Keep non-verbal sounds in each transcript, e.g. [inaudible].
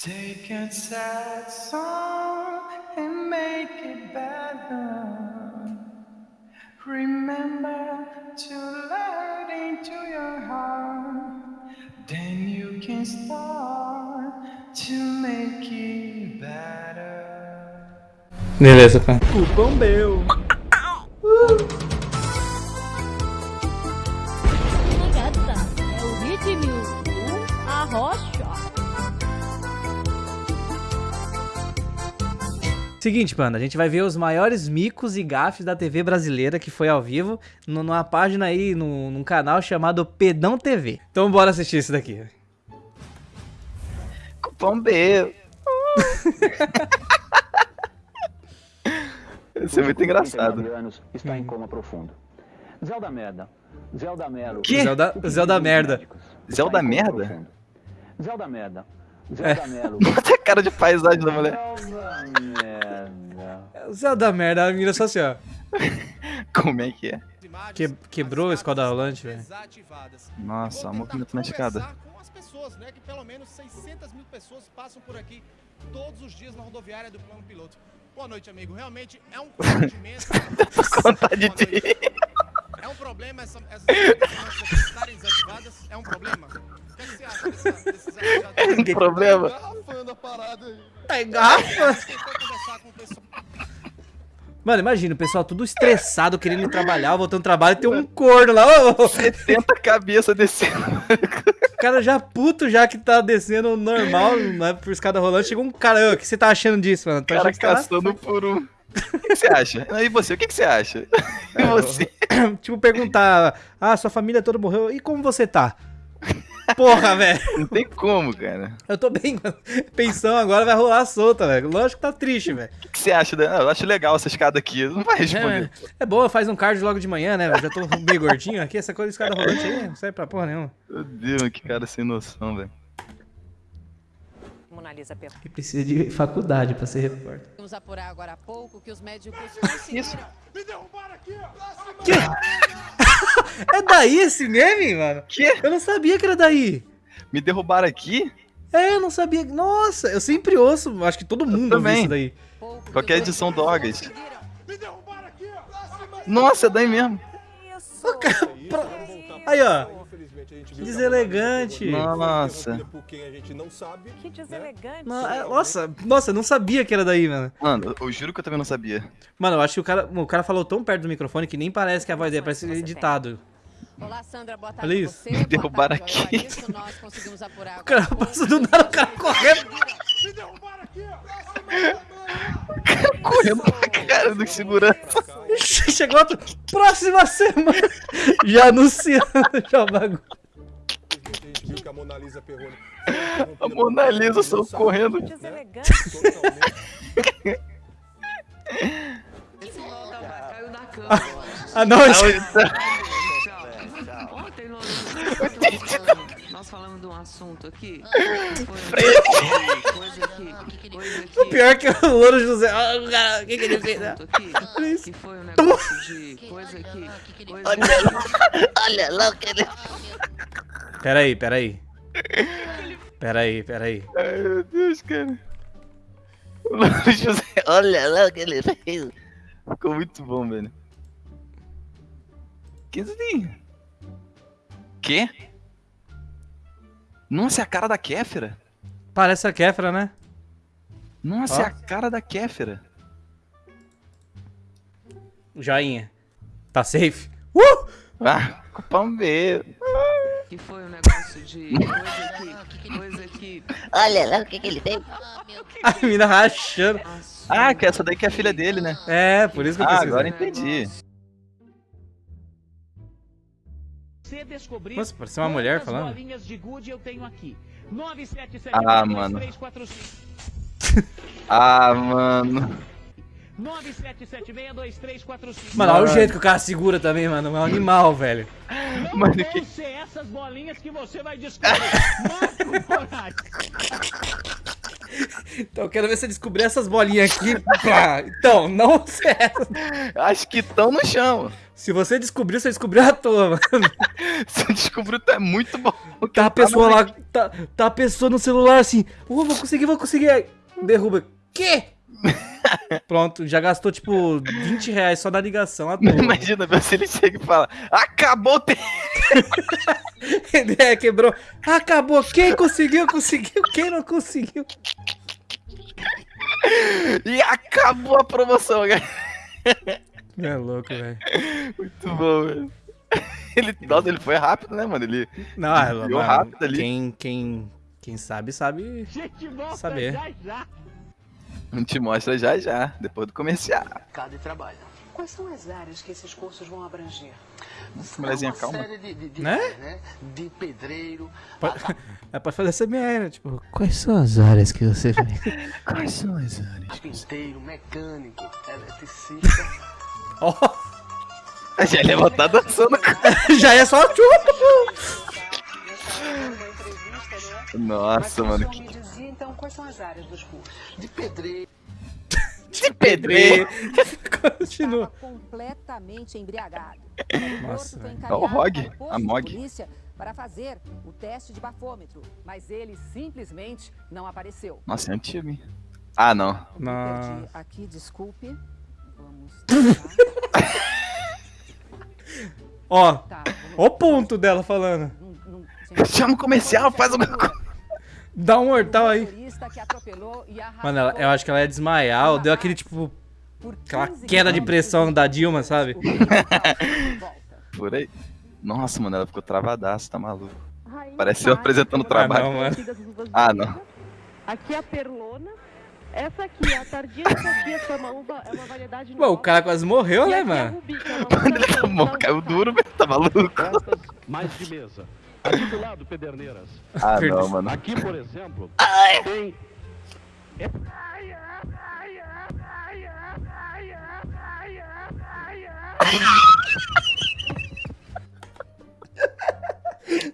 Take a sad song and make it better. Remember to let into your heart. Then you can start to make it better. Beleza, cara. Cupom meu. Gata, Seguinte, panda, a gente vai ver os maiores micos e gafes da TV brasileira que foi ao vivo no- numa página aí, no, num canal chamado Pedão TV. Então bora assistir isso daqui. Cupom B. Isso é muito engraçado. 39 anos está em coma profundo. Zelda Merda. Zelda Melo. Que? Zelda, Zelda merda. Zelda Merda? Zelda Merda. Zelda Melo. [laughs] Bota a cara de paisagem da mulher. Merda. Zelda merda, a menina só assim, ó. [laughs] Como é que é? Que- quebrou a escada rolante, velho. Nossa, a tentar movimento na escada. pessoas, né? Que pelo menos 600 mil pessoas passam por aqui todos os dias na rodoviária do plano piloto. Boa noite, amigo. Realmente é um constrangimento. [laughs] de ir. É um problema essa, essas estarem desativadas? É um problema? O que, é que você acha dessa, desses [laughs] É um problema. Garrafando a parada aí. Tá. Mano, imagina, o pessoal tudo estressado, querendo ir trabalhar, voltando do trabalho, e tem um corno lá. ô, 70 cabeças descendo. O cara já puto, já que tá descendo normal, né, por escada rolante, chega um cara, o que você tá achando disso, mano? Tô cara tá- caçando por um. O que que você acha? E você, o que que você acha? E você? [clears throat] tipo, perguntar, ah, sua família toda morreu, e como você tá? Porra, velho, Não tem como, cara. eu tô bem, mano. Pensão agora vai rolar solta, velho. Lógico que tá triste, velho. O que que você acha? da- Eu acho legal essa escada aqui. Não vai É, responder. é bom, faz um cardio logo de manhã, né? velho? Já tô meio gordinho aqui, essa coisa de escada [laughs] rolante aí, não serve pra porra nenhuma. Meu Deus, que cara sem noção, velho. Mona Lisa perguntou. E precisa de faculdade pra ser repórter. Vamos apurar agora há pouco que os médicos conseguiram. Que? [laughs] é daí esse meme, mano? Que? Eu não sabia que era daí. Me derrubaram aqui? É, eu não sabia. Nossa, eu sempre ouço, acho que todo mundo ouve também. isso daí. pouco que Qualquer edição médicos Dogas. conseguiram. Nossa, é daí mesmo. Aí, ó. Infelizmente, a gente viu Deselegante. Nossa. por quem a gente não sabe. Que deselegante. No- é, Nossa, nossa, eu não sabia que era daí, mano. Mano, eu juro que eu também não sabia. Mano, eu acho que o cara, o cara falou tão perto do microfone que nem parece que a voz dele parece editado. Olá, Sandra, boa tarde Olha isso. você. Me derrubaram aqui. Evaristo. Nós conseguimos apurar O cara passa do nada, o cara correndo. Correndo pra cara do segurança. [laughs] Chegou outro. Próxima semana. [laughs] Já anunciando já o bagulho. Que a Mona Lisa Perrone. A Mona Lisa saiu correndo. Deselegante. Totalmente. Esse [laughs] volta caiu da cama. Ah, não, isso- Ontem nós, falamos de um assunto aqui. Foi coisa aqui. Coisa aqui. o pior é que o Louro José. Ah, o cara, o que, que ele fez? né? aqui, Olha isso. que foi um negócio de coisa aqui. Coisa Olha lá o que ele... Peraí, peraí. [laughs] Peraí, peraí. Ai, meu Deus, cara. [laughs] O José, olha lá o que ele fez. Ficou muito bom, velho. Que? Quê? Nossa, é a cara da Kéfera. Parece a Kéfera, né? Nossa, Ó. é a cara da Kéfera. Joinha. Tá safe? Uh! Ah, cupom B. que foi um negócio de [laughs] coisa aqui. Coisa aqui. Olha lá o que, que ele fez. A menina rachando. Ah, que essa daí que é a filha dele, né? É, por isso que eu Ah, pesquisei. agora entendi. Nossa, parecia uma mulher falando. bolinhas de gude eu tenho aqui. 977 [laughs] Ah, mano. 2345. Ah, mano. 977622345. Mano, olha o jeito que o cara segura também, mano. É um animal, velho. Mano, que- essas bolinhas que você vai descobrir. Então eu quero ver você descobrir essas bolinhas aqui. Então, não certo. Acho que estão no chão. Se você descobriu, você descobriu à toa, mano. Você descobriu que é muito bom. Tá a pessoa lá, tá, tá a pessoa no celular assim, oh, vou conseguir, vou conseguir. Derruba. Quê? Pronto, já gastou tipo 20 reais só na ligação. [laughs] Imagina ver se ele chega e fala: Acabou o tempo. Ele é, quebrou. Acabou. Quem conseguiu, conseguiu. Quem não conseguiu. E acabou a promoção, cara. É louco, velho. Muito bom, velho. Ele, nossa, ele foi rápido, né, mano? Ele Não, é, Desviou mano, rápido ali. Quem, quem, quem sabe, sabe. Gente, Saber. já já. [laughs] a gente mostra já já, depois do comercial. Mercado de trabalho. Quais são as áreas que esses cursos vão abranger? Nossa, mulherzinha, calma. de, de, de, Né? né? de pedreiro. Pode, [laughs] é, pode fazer essa minha, né? Tipo, quais são as áreas que você vai. [laughs] Quais são as áreas? Carpinteiro, mecânico, eletricista. Ó, Já ele vai estar dançando. já é só tchu. Nossa, mano. Que Me dizia, então, quais são as áreas dos cursos? De pedreiro. de pedreiro. Continua. completamente embriagado. [laughs] Nossa, É o Rog, o posto a Mog. polícia para fazer o teste de bafômetro, mas ele simplesmente não apareceu. Nossa, é antigo, hein? Ah, não. Não. perdi aqui, desculpe. Vamos. [laughs] Ó, Tá, ó o ponto dela falando. Chama o comercial, faz alguma coisa. Dá um mortal aí. Mano, ela- eu acho que ela ia desmaiar. Ou deu aquele tipo. por aquela 15 queda de pressão da Dilma, sabe? [laughs] Por aí. Nossa, mano, ela ficou travadaça, tá maluco. Rainha Parece eu Mari, apresentando o Ah, trabalho. não, mano. Ah, não. Aqui é a perlona. Essa aqui, a Tardia Sofia, que é uma uva, é uma variedade Pô, o cara quase morreu, E né, é mano? É Quando ele tomou, caiu duro, velho. Tá maluco? Mais de mesa. Aqui do lado, Pederneiras. Ah, não, mano. Aqui, por exemplo, tem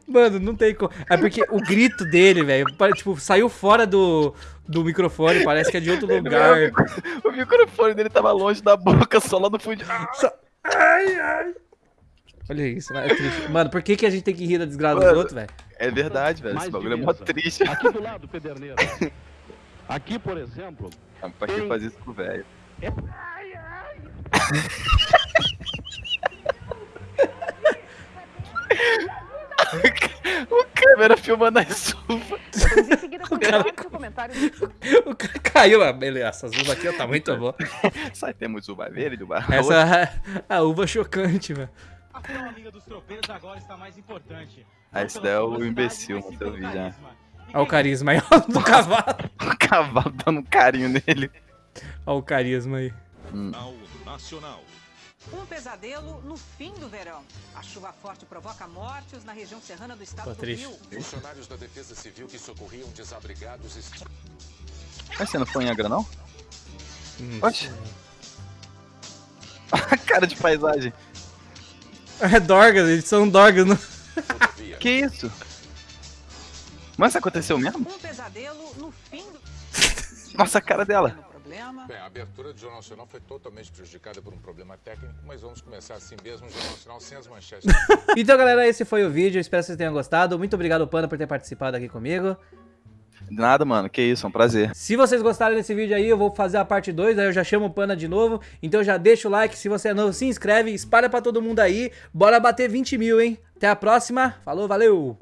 Mano, não tem como. É porque o grito dele, velho, tipo, saiu fora do, do microfone, parece que é de outro lugar. O microfone dele tava longe da boca, só lá no fundo. Ah, Ai, ai. Olha isso, mano, é triste. Mano, por que, que a gente tem que rir da desgraça dos Mano. outros, velho? É verdade, velho. Esse bagulho é mó triste. aqui do lado, Pederneiras. Aqui, por exemplo, Ah, Pra que fazer isso com o velho? [laughs] o câmera filmando as uvas. [laughs] Em seguida, considere seu comentário [laughs] O cara caiu, ah, beleza, essas uvas aqui ó, tá muito boa. Só temos uva verde, uva. Essa é a uva chocante, velho. Afinal, amiga dos tropeiros agora está mais importante. Ah, esse daí é o imbecil, no teu vídeo, né? Olha o carisma aí, ó, do [laughs] cavalo. O cavalo dando um carinho nele. Olha o carisma aí. Nacional. Um pesadelo no fim do verão. A chuva forte provoca mortes na região serrana do estado Tô do triste. Rio. Funcionários da Defesa Civil que socorriam desabrigados Mas você não foi em Angra, não? Hum. Oxe. [laughs] A cara de paisagem. [laughs] É Dorgas, eles são Dorgas. Não... [laughs] Que isso? Mas isso aconteceu mesmo? Um pesadelo no fim do [laughs] Nossa, a cara dela. Bem, a abertura do Jornal Nacional foi totalmente prejudicada por um problema técnico, mas vamos começar assim mesmo, o Jornal Nacional sem as manchetes. Então, galera, esse foi o vídeo. Espero que vocês tenham gostado. Muito obrigado, Panda, por ter participado aqui comigo. De nada, mano. Que isso, é um prazer. Se vocês gostaram desse vídeo aí, eu vou fazer a parte 2, aí eu já chamo o Panda de novo. Então já deixa o like, se você é novo, se inscreve, espalha pra todo mundo aí. Bora bater 20 mil, hein? Até a próxima. Falou, valeu!